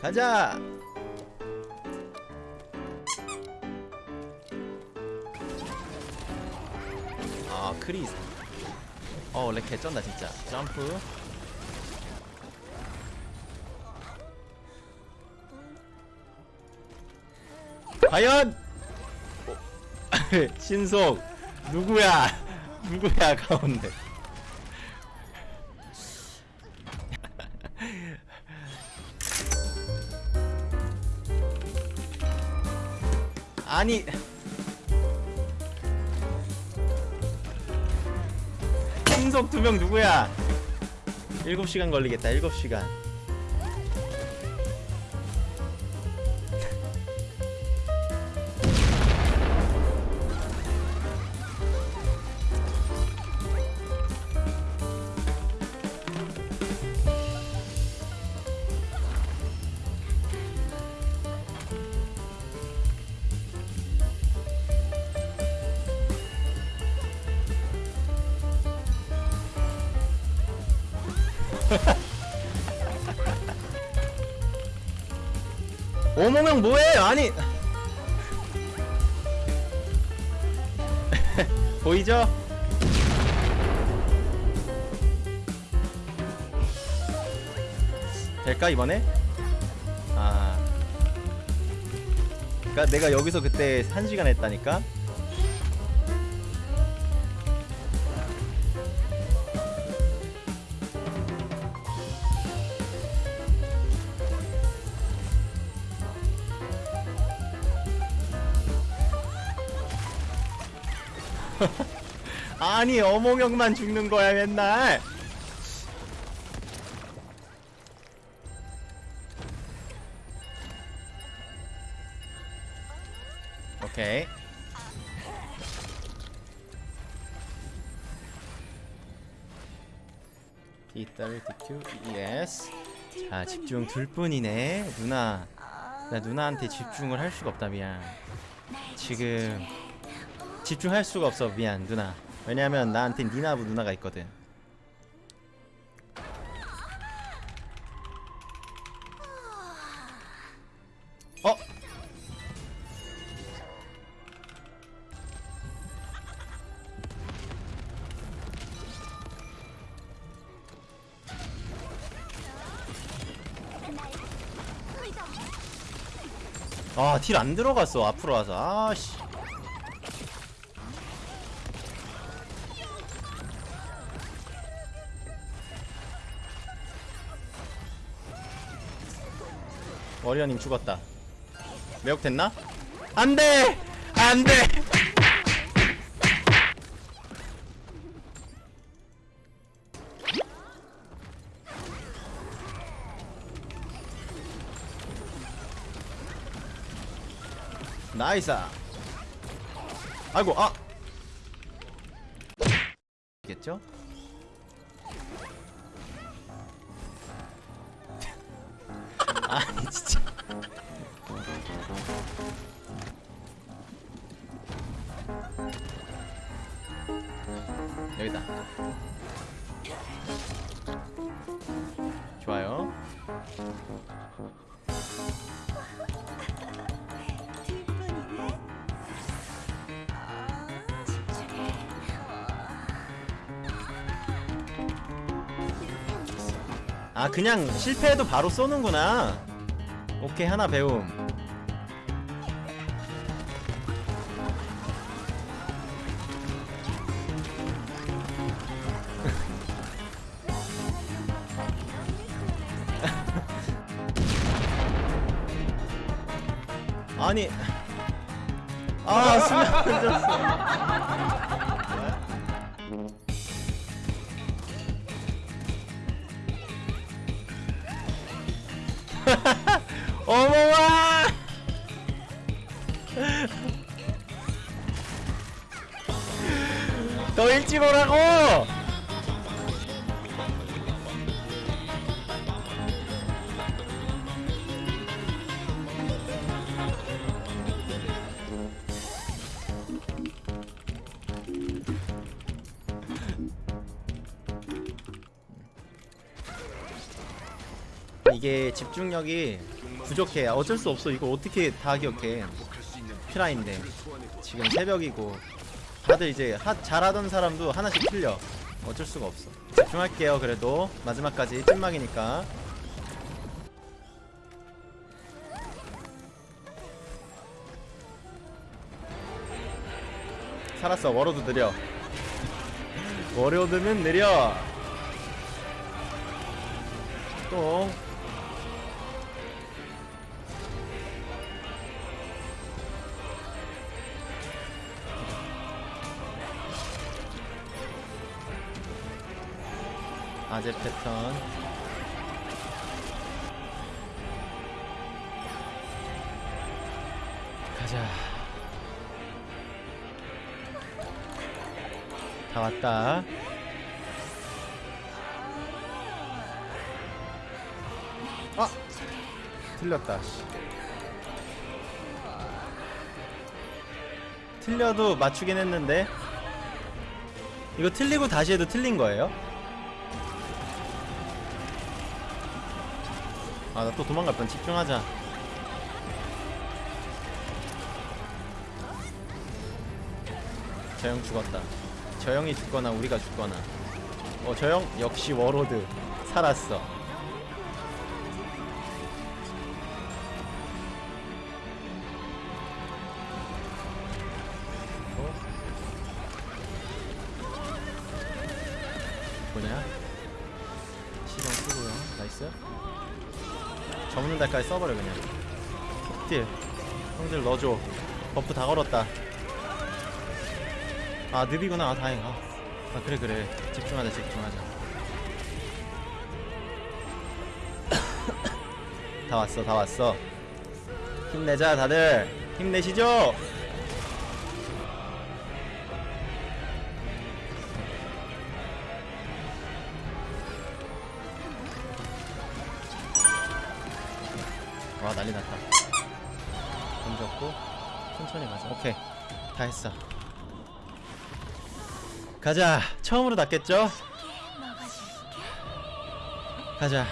가자. 아 크리스 어렉 개쩐다 진짜. 점프. 과연? 어, 신속. 누구야? 누구야 가운데 아니. 신속 두명 누구야? 7시간 걸리겠다 7시간 오몽형 뭐해 아니 보이죠? 될까 이번에? 아 그니까 내가 여기서 그때 1시간 했다니까? 아니 어몽형만 죽는 거야 맨날. 오케이. P30Q ES 자 집중 둘 뿐이네 누나. 나 누나한테 집중을 할 수가 없다 미안. 지금 집중할 수가 없어 미안 누나 왜냐면 나한테 니나부 누나가 있거든 어? 아, 딜 안 들어갔어. 앞으로 와서. 아씨. 워리어님 죽었다. 매혹됐나? 안 돼! 안 돼! 나이스! 아이고, 아! 겠죠? 아니, 진짜. 여기다. 좋아요. 아 그냥 실패해도 바로 쏘는구나. 오케이 하나 배움. 아니. 아 수면 던졌어 어머와! 더 일찍 오라고! 이게 집중력이 부족해 어쩔 수 없어. 이거 어떻게 다 기억해? 퓨라인데. 지금 새벽이고. 다들 이제 하, 잘하던 사람도 하나씩 틀려. 어쩔 수가 없어. 집중할게요 그래도. 마지막까지 찐막이니까. 살았어. Warlord 느려. Warlord는 느려. 또 아재 패턴. 가자. 다 왔다. 아! 틀렸다 씨. 틀려도 맞추긴 했는데. 이거 틀리고 다시 해도 틀린 거예요? 아 나 또 도망갈 뻔 집중하자. 저형 죽었다. 저 형이 죽거나 우리가 죽거나. 어 저형 역시 Warlord. 살았어. 어? 뭐냐? 시동 쓰고요. nice 접는 달까지 써버려 그냥. 속딜. 형들 넣어줘. buff 다 걸었다. 아 늪이구나. 아 다행. 아, 아 그래 그래. 집중하자 집중하자. 다 왔어 다 왔어. 힘내자 다들. 힘내시죠 와 난리 났다. 던졌고 천천히 가자. 오케이. 다 했어. 가자. 처음으로 낫겠죠? 가자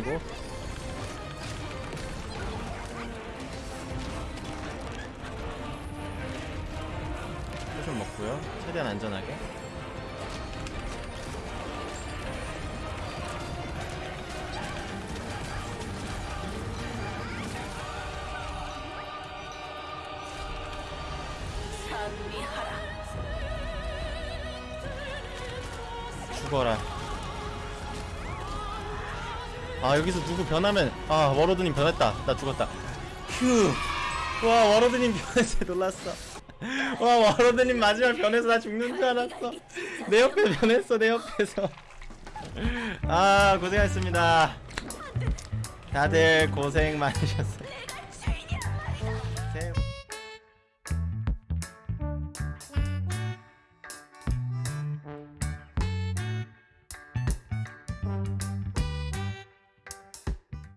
던지고. 포션 먹고요. 최대한 안전하게. 죽어라 아 여기서 누구 변하면 아 워로드님 변했다. 나 죽었다. 휴와 워로드님 변해서 놀랐어. 와 워로드님 마지막 변해서 나 죽는 줄 알았어. 내 옆에 변했어 내 옆에서. 아 고생하셨습니다. 다들 고생 많으셨어요